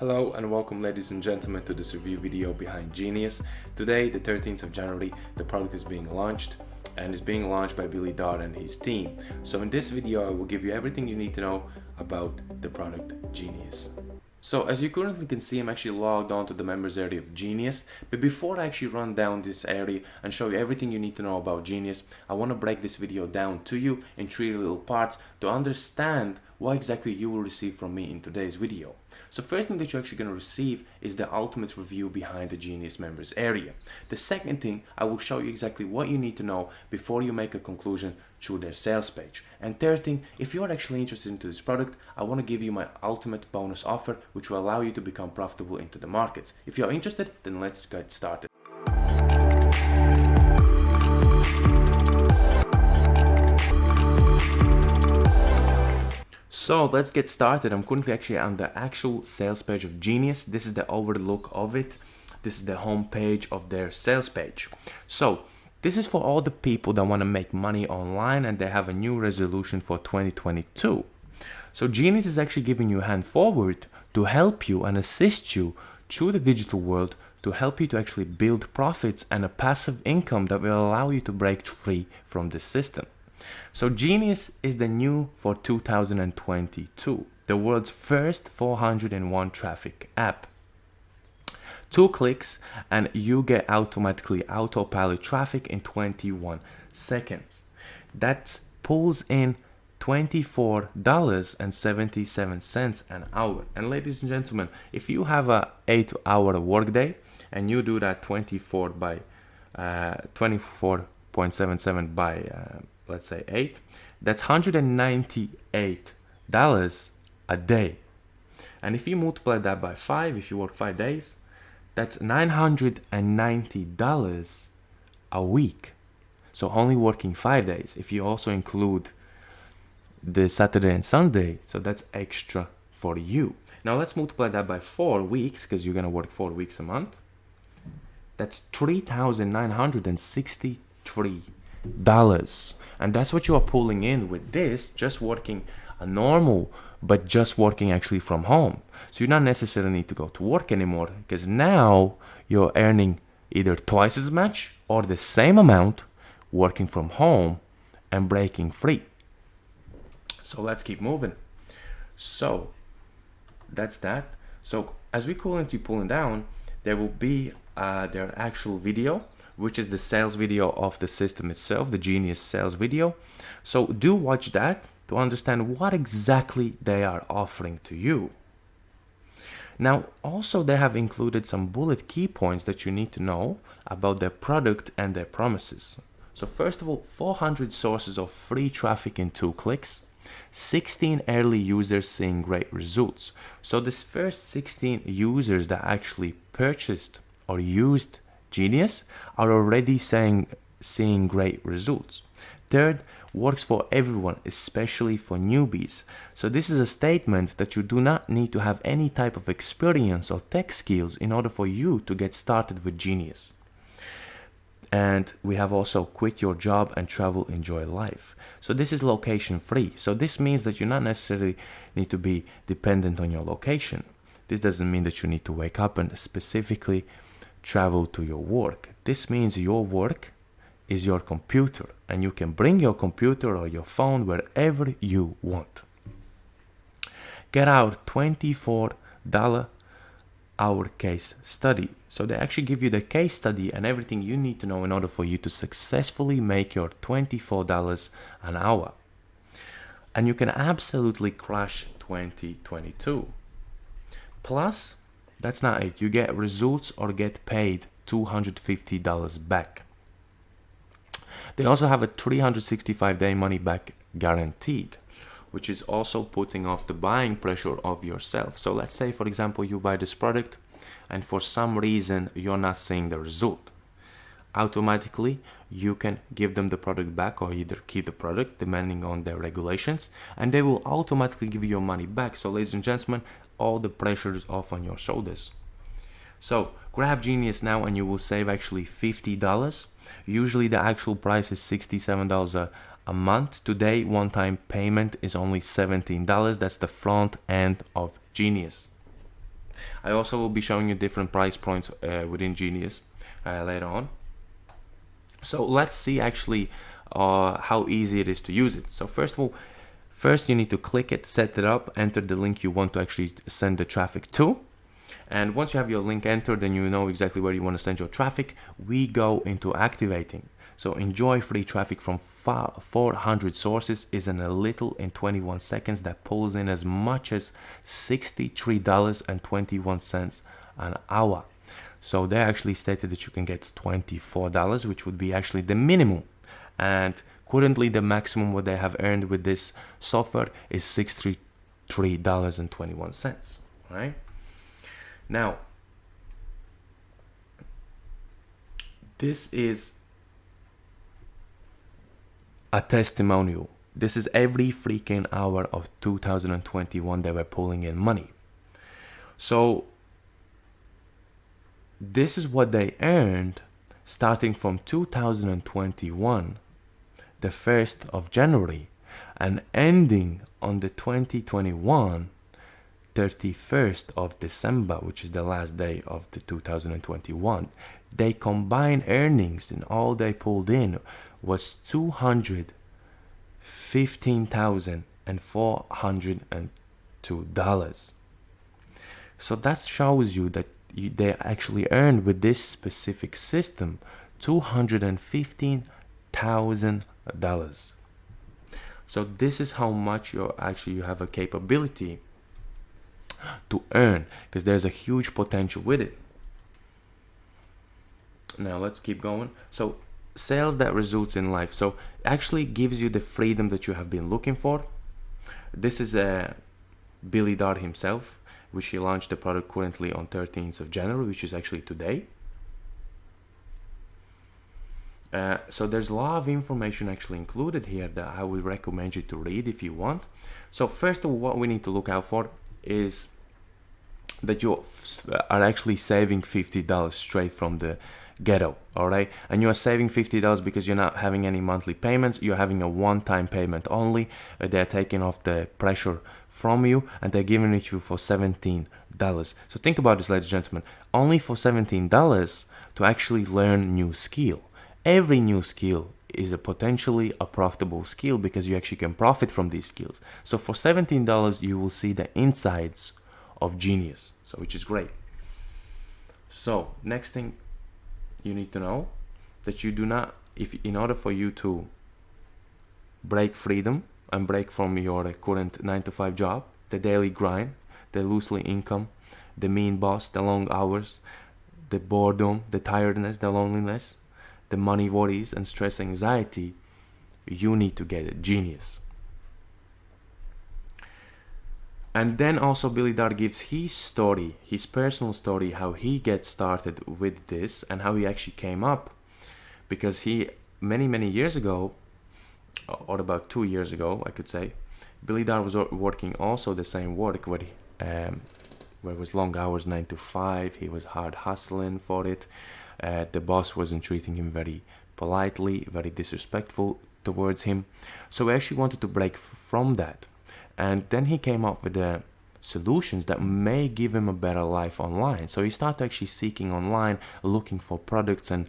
Hello and welcome ladies and gentlemen to this review video behind Genius. Today, the 13th of January, the product is being launched and is being launched by Billy Darr and his team. So in this video, I will give you everything you need to know about the product Genius. So as you currently can see, I'm actually logged on to the members area of Genius. But before I actually run down this area and show you everything you need to know about Genius, I want to break this video down to you in three little parts to understand what exactly you will receive from me in today's video. So first thing that you're actually going to receive is the ultimate review behind the Genius members area. The second thing, I will show you exactly what you need to know before you make a conclusion through their sales page. And third thing, if you're actually interested into this product, I want to give you my ultimate bonus offer, which will allow you to become profitable into the markets. If you're interested, then let's get started. So let's get started. I'm currently actually on the actual sales page of Genius. This is the overlook of it. This is the home page of their sales page. So this is for all the people that want to make money online and they have a new resolution for 2022. So Genius is actually giving you a hand forward to help you and assist you through the digital world to help you to actually build profits and a passive income that will allow you to break free from the system. So Genius is the new for 2022, the world's first 401 traffic app. Two clicks and you get automatically autopilot traffic in 21 seconds. That pulls in $24.77 an hour. And ladies and gentlemen, if you have a 8 hour workday and you do that 24 by uh, 24.77 by uh, let's say 8 that's 198 dollars a day. And if you multiply that by 5 if you work 5 days that's 990 dollars a week. So only working 5 days. If you also include the Saturday and Sunday so that's extra for you. Now let's multiply that by 4 weeks because you're gonna work 4 weeks a month. That's 3,963 dollars and that's what you are pulling in with this just working a normal but just working actually from home. So you don't necessarily need to go to work anymore because now you're earning either twice as much or the same amount working from home and breaking free. So let's keep moving. So that's that. So as we currently pulling down there will be uh, their actual video which is the sales video of the system itself, the Genius sales video. So do watch that to understand what exactly they are offering to you. Now, also they have included some bullet key points that you need to know about their product and their promises. So first of all, 400 sources of free traffic in two clicks, 16 early users seeing great results. So this first 16 users that actually purchased or used Genius are already saying, seeing great results. Third, works for everyone, especially for newbies. So this is a statement that you do not need to have any type of experience or tech skills in order for you to get started with Genius. And we have also quit your job and travel, enjoy life. So this is location free. So this means that you not necessarily need to be dependent on your location. This doesn't mean that you need to wake up and specifically travel to your work. This means your work is your computer and you can bring your computer or your phone wherever you want. Get out $24 hour case study. So they actually give you the case study and everything you need to know in order for you to successfully make your $24 an hour. And you can absolutely crush 2022. Plus, that's not it. You get results or get paid $250 back. They also have a 365 day money back guaranteed, which is also putting off the buying pressure of yourself. So let's say, for example, you buy this product and for some reason you're not seeing the result. Automatically, you can give them the product back or either keep the product depending on their regulations and they will automatically give you your money back. So ladies and gentlemen, all the pressures off on your shoulders. So grab Genius now and you will save actually $50. Usually the actual price is $67 a, a month. Today, one-time payment is only $17. That's the front end of Genius. I also will be showing you different price points uh, within Genius uh, later on. So let's see actually uh, how easy it is to use it. So first of all, first you need to click it, set it up, enter the link you want to actually send the traffic to. And once you have your link entered and you know exactly where you want to send your traffic, we go into activating. So enjoy free traffic from 400 sources is in a little in 21 seconds that pulls in as much as $63.21 an hour. So they actually stated that you can get $24, which would be actually the minimum. And currently the maximum what they have earned with this software is $63.21, right? Now, this is a testimonial. This is every freaking hour of 2021 they were pulling in money. So this is what they earned starting from 2021, the 1st of January, and ending on the 2021 31st of December, which is the last day of the 2021. They combined earnings and all they pulled in was two hundred fifteen thousand and four hundred and two dollars. So that shows you that you, they actually earned with this specific system two hundred and fifteen thousand dollars. So this is how much you actually you have a capability to earn because there's a huge potential with it. Now let's keep going. So sales that results in life so actually gives you the freedom that you have been looking for this is uh, Billy Darr himself which he launched the product currently on 13th of January which is actually today uh, so there's a lot of information actually included here that I would recommend you to read if you want. So first of all what we need to look out for is that you are actually saving $50 straight from the ghetto all right and you are saving $50 because you're not having any monthly payments you're having a one-time payment only uh, they're taking off the pressure from you and they're giving it to you for $17 so think about this ladies and gentlemen. Only for $17 to actually learn new skill every new skill is a potentially a profitable skill because you actually can profit from these skills. So for $17 you will see the insides of genius. So which is great. So next thing you need to know that you do not if in order for you to break freedom and break from your current 9 to 5 job the daily grind the loosely income the mean boss the long hours the boredom the tiredness the loneliness the money worries and stress anxiety you need to get a genius and then also Billy Darr gives his story, his personal story, how he gets started with this and how he actually came up. Because he, many, many years ago, or about two years ago, I could say, Billy Darr was working also the same work where, he, um, where it was long hours, 9 to 5. He was hard hustling for it. Uh, the boss wasn't treating him very politely, very disrespectful towards him. So he actually wanted to break from that. And then he came up with the solutions that may give him a better life online. So he started actually seeking online looking for products and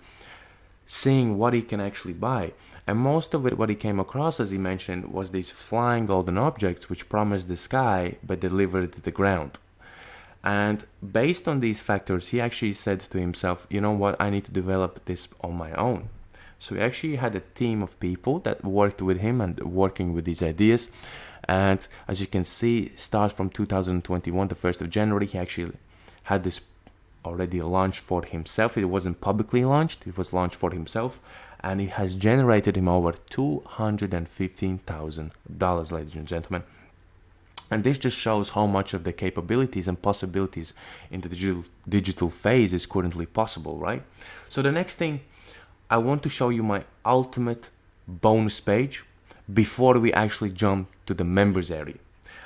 seeing what he can actually buy. And most of it what he came across as he mentioned was these flying golden objects which promised the sky but delivered to the ground and based on these factors he actually said to himself you know what? I need to develop this on my own. So he actually had a team of people that worked with him and working with these ideas. And as you can see start from 2021 the 1st of January he actually had this already launched for himself. It wasn't publicly launched it was launched for himself. And it has generated him over $215,000 ladies and gentlemen and this just shows how much of the capabilities and possibilities in the digital, digital phase is currently possible right so the next thing I want to show you my ultimate bonus page before we actually jump to the members area.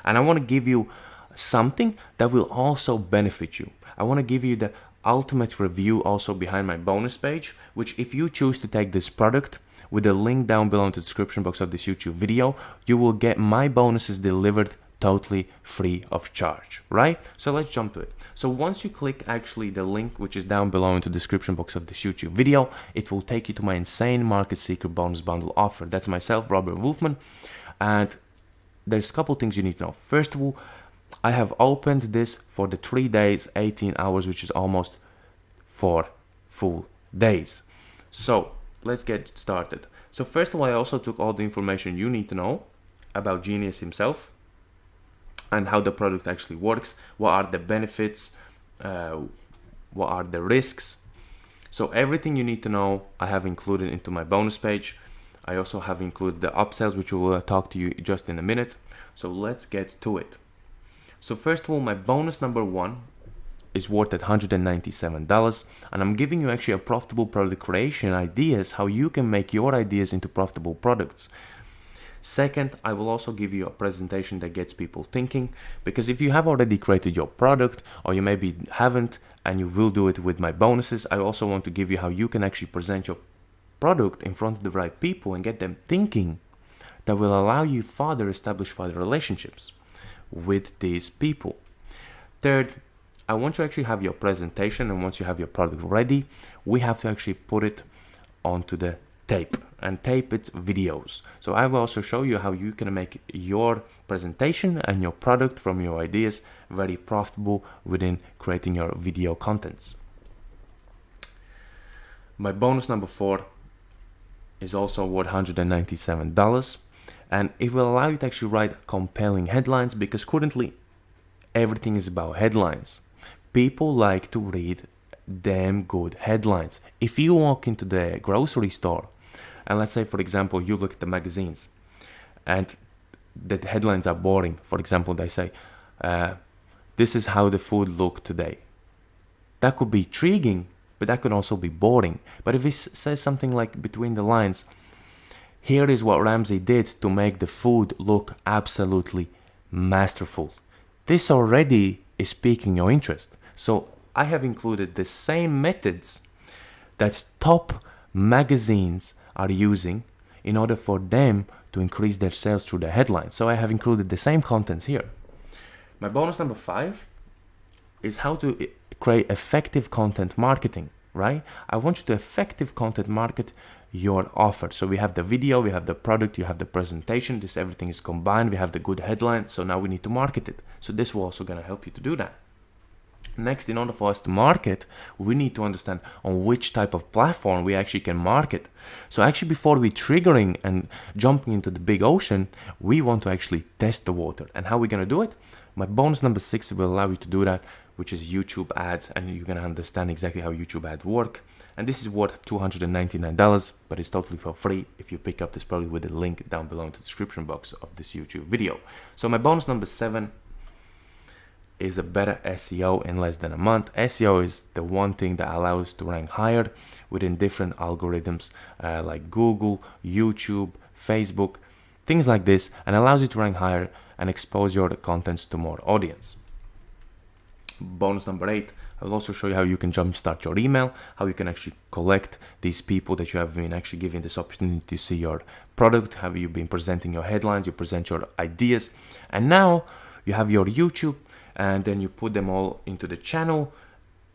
And I want to give you something that will also benefit you. I want to give you the ultimate review also behind my bonus page, which if you choose to take this product with the link down below in the description box of this YouTube video, you will get my bonuses delivered totally free of charge, right? So let's jump to it. So once you click actually the link, which is down below in the description box of this YouTube video, it will take you to my insane market seeker bonus bundle offer. That's myself, Robert Wolfman. And there's a couple things you need to know. First of all, I have opened this for the three days, 18 hours, which is almost four full days. So let's get started. So first of all, I also took all the information you need to know about Genius himself and how the product actually works, what are the benefits, uh, what are the risks. So everything you need to know, I have included into my bonus page. I also have included the upsells, which we will talk to you just in a minute. So let's get to it. So first of all, my bonus number one is worth at $197 and I'm giving you actually a profitable product creation ideas how you can make your ideas into profitable products. Second, I will also give you a presentation that gets people thinking because if you have already created your product or you maybe haven't and you will do it with my bonuses, I also want to give you how you can actually present your product in front of the right people and get them thinking that will allow you further establish further relationships with these people. Third, I want to actually have your presentation and once you have your product ready, we have to actually put it onto the tape and tape its videos. So I will also show you how you can make your presentation and your product from your ideas very profitable within creating your video contents. My bonus number four is also worth $197 and it will allow you to actually write compelling headlines because currently everything is about headlines people like to read damn good headlines. If you walk into the grocery store and let's say for example you look at the magazines and the headlines are boring. For example they say uh, this is how the food looked today. That could be intriguing but that could also be boring. But if it says something like between the lines here is what Ramsay did to make the food look absolutely masterful. This already is piquing your interest. So I have included the same methods that top magazines are using in order for them to increase their sales through the headlines. So I have included the same contents here. My bonus number five is how to eh, create effective content marketing, right? I want you to effective content market your offer. So we have the video, we have the product, you have the presentation, this everything is combined, we have the good headline, so now we need to market it. So this will also gonna help you to do that. Next, in order for us to market, we need to understand on which type of platform we actually can market. So actually before we triggering and jumping into the big ocean, we want to actually test the water. And how are we going to do it? My bonus number six will allow you to do that, which is YouTube ads. And you're going to understand exactly how YouTube ads work. And this is worth $299, but it's totally for free if you pick up this product with the link down below in the description box of this YouTube video. So my bonus number seven is a better SEO in less than a month. SEO is the one thing that allows to rank higher within different algorithms uh, like Google, YouTube, Facebook, things like this, and allows you to rank higher and expose your contents to more audience. Bonus number eight, I'll also show you how you can jumpstart your email, how you can actually collect these people that you have been actually giving this opportunity to see your product, how you've been presenting your headlines, you present your ideas, and now you have your YouTube and then you put them all into the channel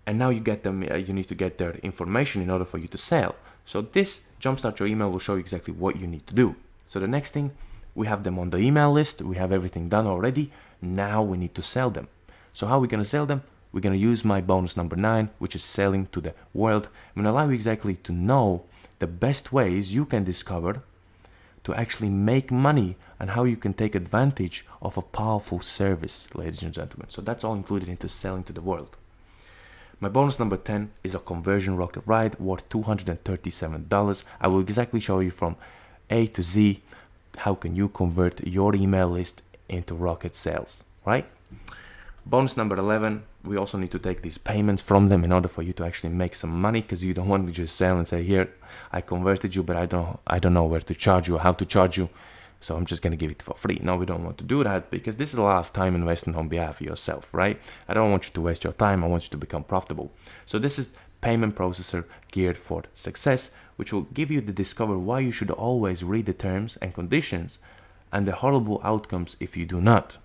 and now you get them uh, you need to get their information in order for you to sell. So this jumpstart your email will show you exactly what you need to do. So the next thing we have them on the email list. We have everything done already. Now we need to sell them. So how are we going to sell them? We're going to use my bonus number nine which is selling to the world. I'm to allow you exactly to know the best ways you can discover to actually make money and how you can take advantage of a powerful service, ladies and gentlemen. So that's all included into selling to the world. My bonus number 10 is a conversion rocket ride worth $237. I will exactly show you from A to Z how can you convert your email list into rocket sales, right? Bonus number 11, we also need to take these payments from them in order for you to actually make some money because you don't want to just sell and say, here, I converted you, but I don't, I don't know where to charge you or how to charge you. So I'm just going to give it for free. No, we don't want to do that because this is a lot of time investment on behalf of yourself, right? I don't want you to waste your time. I want you to become profitable. So this is payment processor geared for success, which will give you the discover why you should always read the terms and conditions and the horrible outcomes if you do not.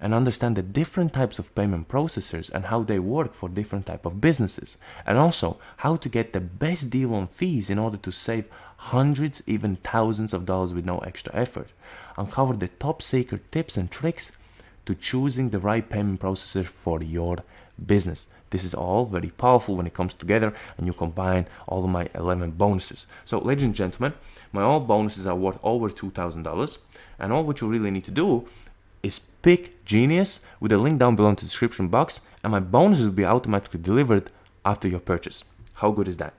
And understand the different types of payment processors and how they work for different type of businesses. And also how to get the best deal on fees in order to save hundreds even thousands of dollars with no extra effort. Uncover the top secret tips and tricks to choosing the right payment processor for your business. This is all very powerful when it comes together and you combine all of my 11 bonuses. So ladies and gentlemen my all bonuses are worth over $2,000 and all what you really need to do is pick Genius with a link down below in the description box and my bonuses will be automatically delivered after your purchase. How good is that?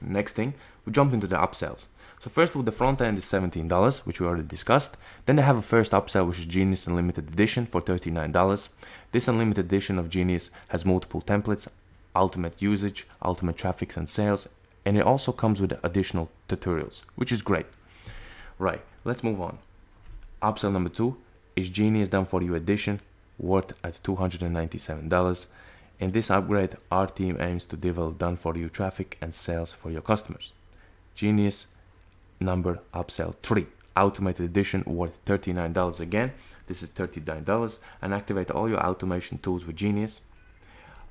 Next thing, we jump into the upsells. So first all, the front end is $17, which we already discussed. Then they have a first upsell, which is Genius Unlimited Edition for $39. This Unlimited Edition of Genius has multiple templates, ultimate usage, ultimate traffic and sales, and it also comes with additional tutorials, which is great. Right, let's move on. Upsell number two is Genius Done For You Edition, worth at $297. In this upgrade, our team aims to develop done for you traffic and sales for your customers. Genius number upsell 3 automated edition worth $39 again this is $39 and activate all your automation tools with Genius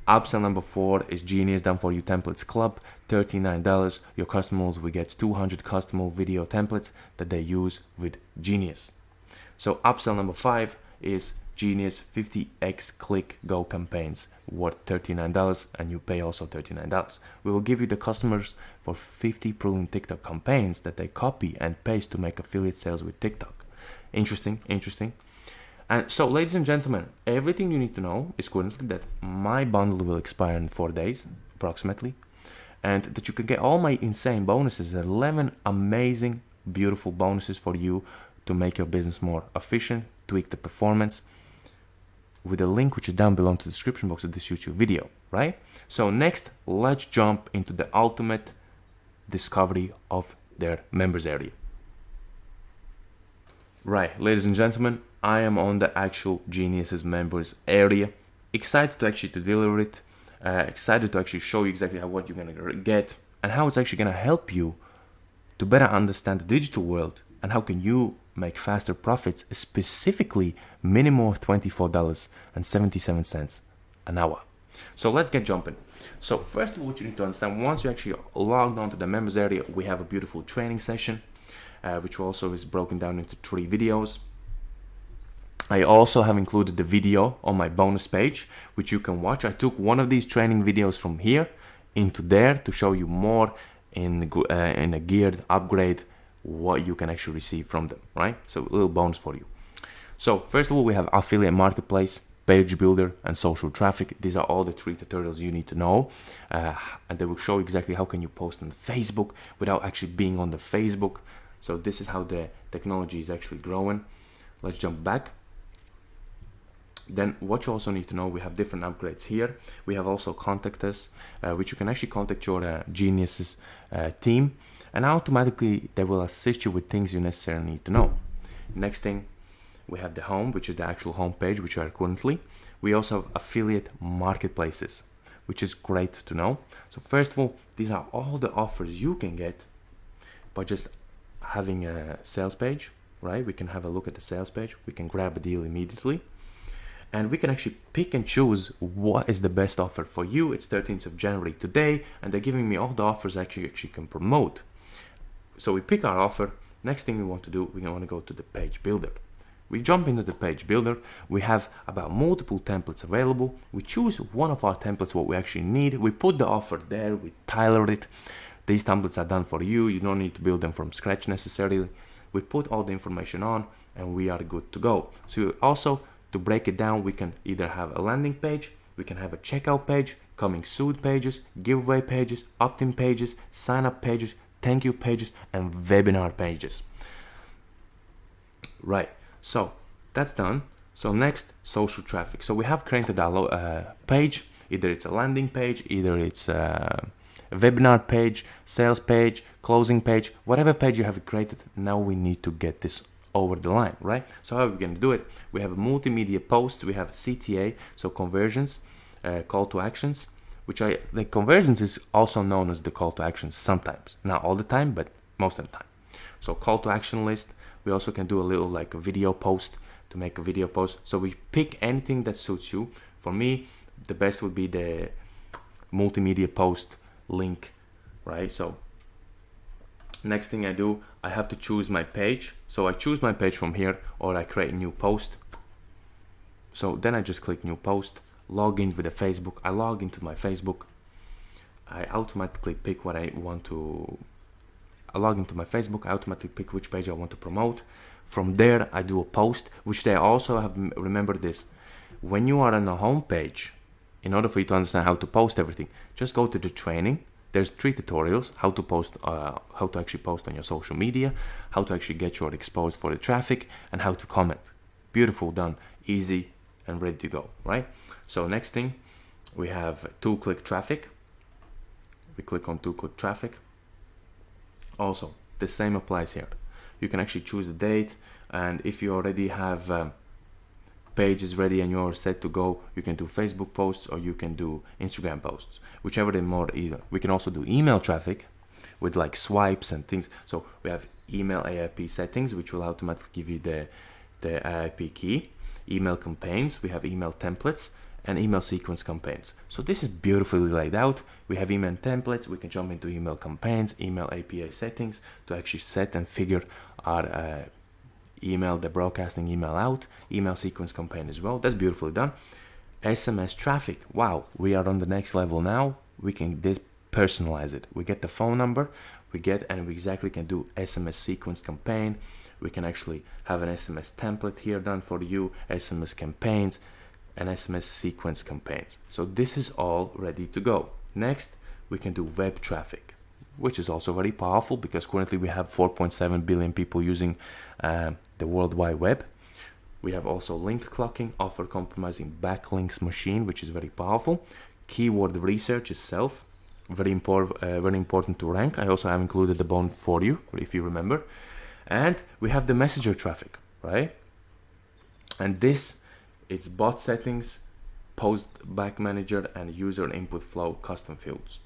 Upsell number four is Genius Done For You Templates Club, $39. Your customers will get 200 custom video templates that they use with Genius. So upsell number five is Genius 50x click go campaigns worth $39 and you pay also $39. We will give you the customers for 50 proven TikTok campaigns that they copy and paste to make affiliate sales with TikTok. Interesting, interesting. And so, ladies and gentlemen, everything you need to know is currently that my bundle will expire in four days, approximately, and that you can get all my insane bonuses 11 amazing, beautiful bonuses for you to make your business more efficient, tweak the performance with a link which is down below in the description box of this YouTube video, right? So next, let's jump into the ultimate discovery of their members area. Right, ladies and gentlemen, I am on the actual Geniuses members area. Excited to actually to deliver it. Uh, excited to actually show you exactly how what you're gonna get and how it's actually gonna help you to better understand the digital world and how can you make faster profits, specifically minimum of $24.77 an hour. So let's get jumping. So first of all, what you need to understand, once you actually logged on to the members area, we have a beautiful training session, uh, which also is broken down into three videos. I also have included the video on my bonus page, which you can watch. I took one of these training videos from here into there to show you more in, uh, in a geared upgrade what you can actually receive from them, right? So a little bonus for you. So first of all, we have affiliate marketplace, page builder, and social traffic. These are all the three tutorials you need to know. Uh, and they will show exactly how can you post on Facebook without actually being on the Facebook. So this is how the technology is actually growing. Let's jump back. Then what you also need to know, we have different upgrades here. We have also contact us, uh, which you can actually contact your uh, Geniuses uh, team and automatically they will assist you with things you necessarily need to know. Next thing, we have the home, which is the actual home page, which are currently. We also have affiliate marketplaces, which is great to know. So first of all, these are all the offers you can get by just having a sales page, right? We can have a look at the sales page. We can grab a deal immediately and we can actually pick and choose what is the best offer for you. It's 13th of January today, and they're giving me all the offers actually actually can promote. So we pick our offer. Next thing we want to do, we want to go to the page builder. We jump into the page builder. We have about multiple templates available. We choose one of our templates, what we actually need. We put the offer there. We tailor it. These templates are done for you. You don't need to build them from scratch necessarily. We put all the information on and we are good to go. So also to break it down, we can either have a landing page, we can have a checkout page, coming soon pages, giveaway pages, opt-in pages, sign up pages, thank you pages and webinar pages. Right so that's done. So next social traffic. So we have created a uh, page. Either it's a landing page either it's a webinar page sales page closing page whatever page you have created now we need to get this over the line right? So how are we going to do it? We have multimedia posts we have cta so conversions uh, call to actions which I the conversions is also known as the call to action sometimes not all the time but most of the time so call to action list we also can do a little like a video post to make a video post. So we pick anything that suits you. For me, the best would be the multimedia post link, right? So next thing I do, I have to choose my page. So I choose my page from here or I create a new post. So then I just click new post, log in with the Facebook. I log into my Facebook. I automatically pick what I want to I log into my Facebook, I automatically pick which page I want to promote. From there, I do a post, which they also have, remember this, when you are on the home page, in order for you to understand how to post everything, just go to the training. There's three tutorials, how to post, uh, how to actually post on your social media, how to actually get your exposed for the traffic, and how to comment. Beautiful, done, easy, and ready to go, right? So next thing, we have two-click traffic. We click on two-click traffic. Also the same applies here. You can actually choose the date and if you already have um, pages ready and you're set to go you can do Facebook posts or you can do Instagram posts whichever the more either. We can also do email traffic with like swipes and things. So we have email AIP settings which will automatically give you the the AIP key. Email campaigns we have email templates and email sequence campaigns. So this is beautifully laid out. We have email templates. We can jump into email campaigns, email API settings to actually set and figure our uh, email, the broadcasting email out, email sequence campaign as well. That's beautifully done. SMS traffic. Wow, we are on the next level now. We can personalize it. We get the phone number, we get and we exactly can do SMS sequence campaign. We can actually have an SMS template here done for you, SMS campaigns, and SMS sequence campaigns. So this is all ready to go. Next, we can do web traffic, which is also very powerful because currently we have 4.7 billion people using uh, the World Wide Web. We have also link cloaking, offer compromising backlinks machine, which is very powerful. Keyword research itself, very important, uh, very important to rank. I also have included the bone for you, if you remember. And we have the messenger traffic, right? And this its bot settings, post back manager and user input flow custom fields.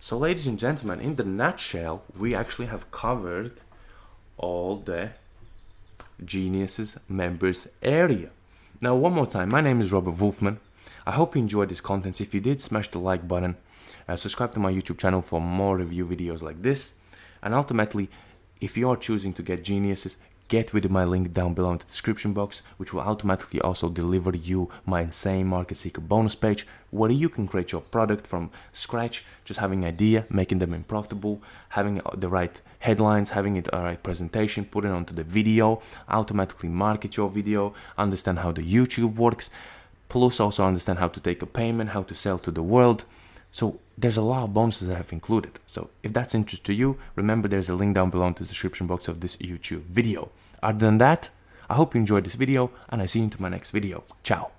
So ladies and gentlemen, in the nutshell, we actually have covered all the Geniuses members area. Now one more time, my name is Robert Wolfman. I hope you enjoyed this content. If you did, smash the like button. Uh, subscribe to my YouTube channel for more review videos like this. And ultimately, if you are choosing to get Geniuses, get with my link down below in the description box which will automatically also deliver you my insane market seeker bonus page where you can create your product from scratch just having an idea making them profitable having the right headlines having it the right presentation put it onto the video automatically market your video understand how the youtube works plus also understand how to take a payment how to sell to the world so there's a lot of bonuses I have included. So if that's interest to you, remember there's a link down below in the description box of this YouTube video. Other than that, I hope you enjoyed this video and I see you in my next video. Ciao.